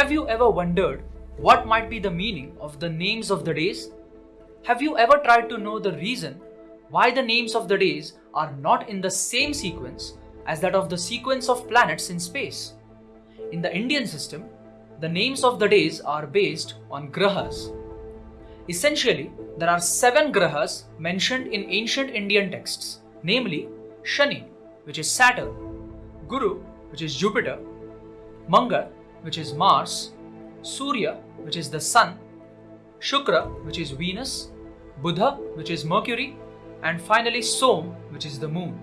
Have you ever wondered what might be the meaning of the names of the days? Have you ever tried to know the reason why the names of the days are not in the same sequence as that of the sequence of planets in space? In the Indian system, the names of the days are based on grahas. Essentially, there are seven grahas mentioned in ancient Indian texts, namely Shani, which is Saturn, Guru, which is Jupiter, Mangal, which is Mars, Surya, which is the Sun, Shukra, which is Venus, Buddha, which is Mercury, and finally Som, which is the Moon.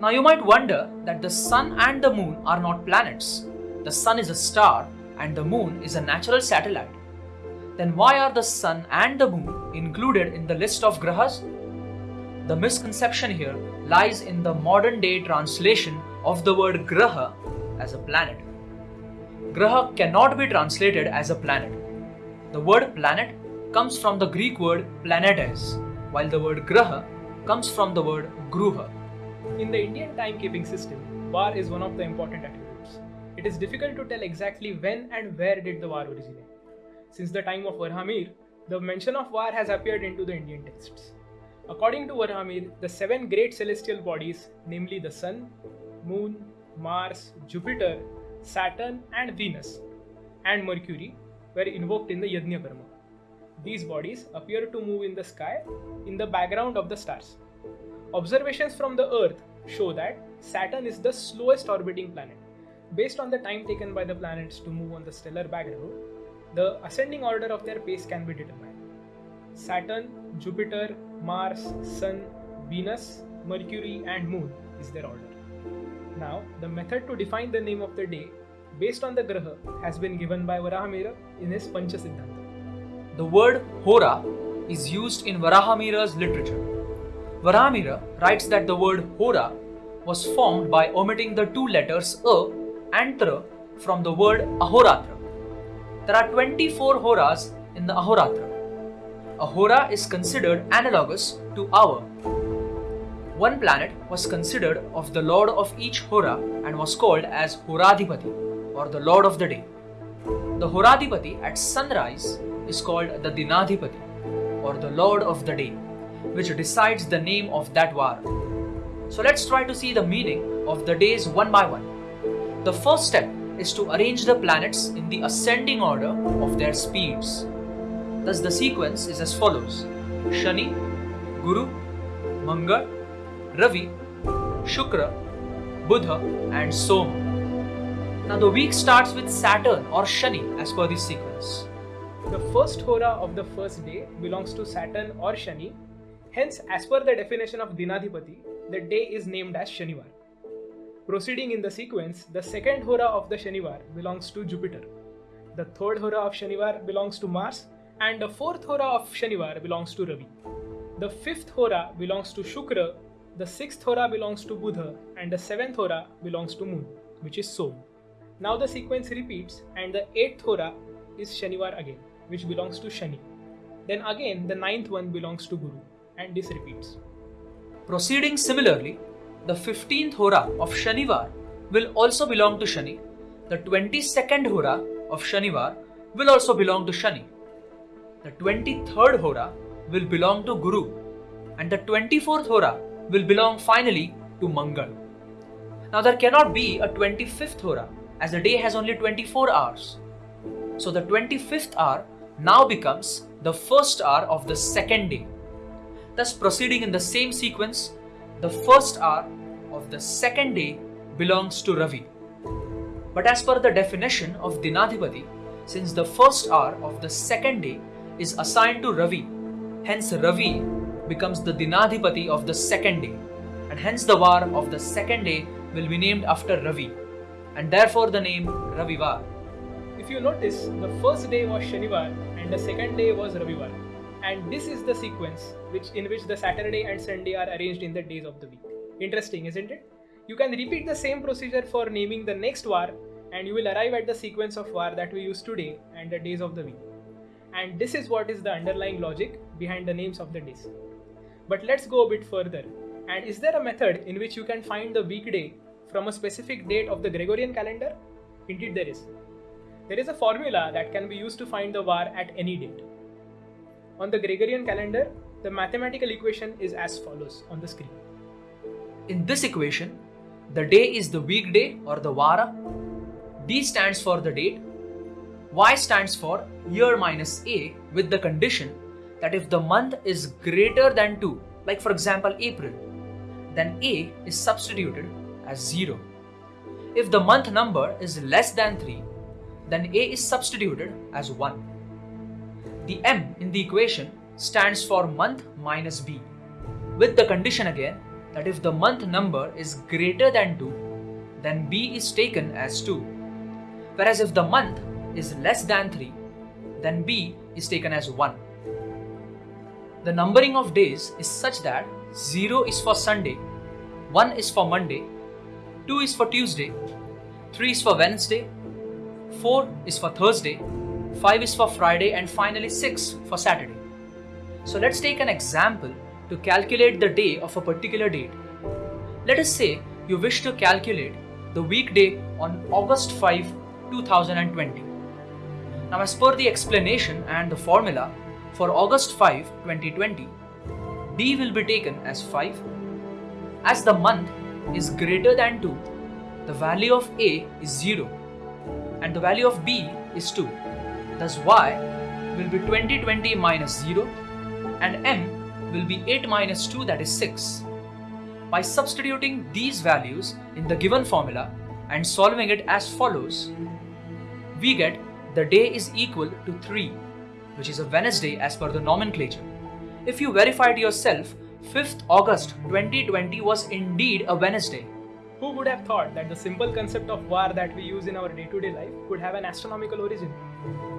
Now you might wonder that the Sun and the Moon are not planets. The Sun is a star and the Moon is a natural satellite. Then why are the Sun and the Moon included in the list of grahas? The misconception here lies in the modern day translation of the word graha as a planet. Graha cannot be translated as a planet. The word planet comes from the Greek word planetes, while the word graha comes from the word gruha. In the Indian timekeeping system, var is one of the important attributes. It is difficult to tell exactly when and where did the var originate. Since the time of Varahamihir, the mention of var has appeared into the Indian texts. According to Varahamihir, the seven great celestial bodies, namely the Sun, Moon, Mars, Jupiter, Saturn, and Venus, and Mercury, were invoked in the Yajna Karma. These bodies appear to move in the sky in the background of the stars. Observations from the Earth show that Saturn is the slowest orbiting planet. Based on the time taken by the planets to move on the stellar background, the ascending order of their pace can be determined. Saturn, Jupiter, Mars, Sun, Venus, Mercury, and Moon is their order. Now, the method to define the name of the day based on the graha has been given by Varahamihira in his Pancha Siddhanta. The word Hora is used in Varahamihira's literature. Varahamihira writes that the word Hora was formed by omitting the two letters A and Tra from the word Ahoratra. There are 24 Horas in the Ahoratra. A Hora is considered analogous to hour. One planet was considered of the lord of each Hora and was called as Horadhipati or the lord of the day. The Horadhipati at sunrise is called the Dinadhipati or the lord of the day, which decides the name of that var. So let's try to see the meaning of the days one by one. The first step is to arrange the planets in the ascending order of their speeds. Thus, the sequence is as follows Shani, Guru, Mangal, Ravi, Shukra, Buddha, and Soma. Now, the week starts with Saturn or Shani as per this sequence. The first hora of the first day belongs to Saturn or Shani. Hence, as per the definition of Dinadhipati, the day is named as Shanivar. Proceeding in the sequence, the second hora of the Shanivar belongs to Jupiter. The third hora of Shanivar belongs to Mars, and the fourth hora of Shanivar belongs to Ravi. The fifth hora belongs to Shukra, the sixth hora belongs to Buddha, and the seventh hora belongs to Moon, which is Som. Now the sequence repeats, and the eighth hora is Shanivar again, which belongs to Shani. Then again, the ninth one belongs to Guru, and this repeats. Proceeding similarly, the 15th Hora of Shanivar will also belong to Shani. The 22nd Hora of Shanivar will also belong to Shani. The 23rd Hora will belong to Guru. And the 24th Hora will belong finally to Mangal. Now there cannot be a 25th Hora as the day has only 24 hours. So the 25th hour now becomes the first hour of the second day. Thus proceeding in the same sequence, the first hour of the second day belongs to Ravi. But as per the definition of Dinadhipati, since the first hour of the second day is assigned to Ravi, hence Ravi becomes the Dinadhipati of the second day, and hence the var of the second day will be named after Ravi, and therefore the name Ravivar. If you notice, the first day was Shanivar and the second day was Ravivar. And this is the sequence which in which the Saturday and Sunday are arranged in the days of the week. Interesting, isn't it? You can repeat the same procedure for naming the next var and you will arrive at the sequence of var that we use today and the days of the week. And this is what is the underlying logic behind the names of the days. But let's go a bit further. And is there a method in which you can find the weekday from a specific date of the Gregorian calendar? Indeed, there is. There is a formula that can be used to find the var at any date. On the Gregorian calendar, the mathematical equation is as follows on the screen. In this equation, the day is the weekday or the vara, D stands for the date, Y stands for year minus A with the condition that if the month is greater than 2, like for example April, then A is substituted as 0. If the month number is less than 3, then A is substituted as 1. The M in the equation stands for month minus B, with the condition again that if the month number is greater than 2, then B is taken as 2. Whereas if the month is less than 3, then B is taken as 1. The numbering of days is such that 0 is for Sunday, 1 is for Monday, 2 is for Tuesday, 3 is for Wednesday, 4 is for Thursday, 5 is for Friday, and finally 6 for Saturday. So let's take an example to calculate the day of a particular date. Let us say you wish to calculate the weekday on August 5, 2020. Now, as per the explanation and the formula for August 5, 2020, D will be taken as 5. As the month is greater than 2, the value of A is 0 and the value of B is 2. Thus, Y will be 2020 minus 0 and M will be 8 minus 2 that is 6. By substituting these values in the given formula and solving it as follows, we get the day is equal to 3, which is a Wednesday as per the nomenclature. If you verify it yourself, 5th August 2020 was indeed a Wednesday. Who would have thought that the simple concept of var that we use in our day to day life could have an astronomical origin?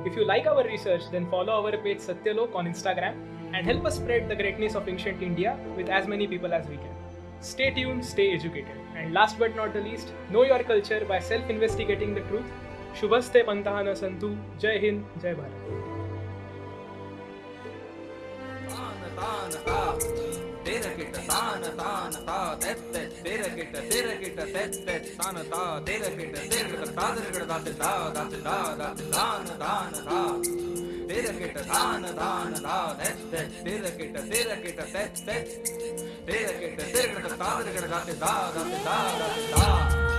If you like our research, then follow our page Satyalok on Instagram and help us spread the greatness of ancient India with as many people as we can. Stay tuned, stay educated, and last but not the least, know your culture by self investigating the truth. Shubhaste Pantahana Santu, Jai Hind, Jai Bharat. தானதா தேரகிட்ட தான தானதா தெத்த தேரகிட்ட தேரகிட்ட தெத்த தானதா தேரகிட்ட தேரகிட்ட தாதரகிட்ட தாத்தா தாத்தா தான தானதா தேரகிட்ட தான தானதா தெத்த தேரகிட்ட தேரகிட்ட தெத்த தேரகிட்ட தேரகிட்ட தாதரகிட்ட தாத்தா தாத்தா தாத்தா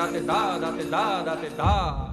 Da da, da da, da da.